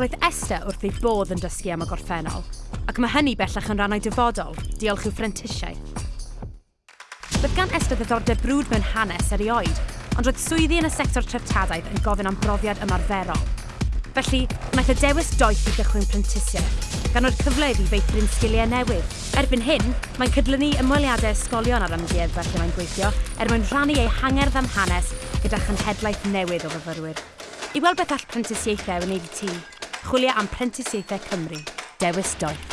Roedd Esther wrth ei bodd yn dysgu am y gorffennol, ac mae hynny bellach yn rannau dyfodol, diolch i'w ffrentisiau. Roedd gan Esther ddiddordeb brwd mewn hanes erioed, ond roedd swyddi yn y sector treftadaeth yn gofyn am brofiad ymarferol. Felly, wnaeth y dewis doeth i gychwyn prentisiaeth, gan o'r cyfle iddi feithrin sgiliau newydd. Erbyn hyn, mae'n cydlynu ymweliadau ysgolion ar amgueddfa lle mae'n gweithio er mwyn rhannu ei hangerdd am hanes gyda chynhedlaeth newydd o fyfyrwyr. I weld beth all prentisiaethau wneud i ti, chwilio am Prentisiaethau Cymru. Dewis Doeth.